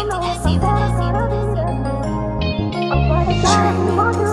siente, siente, siente, siente.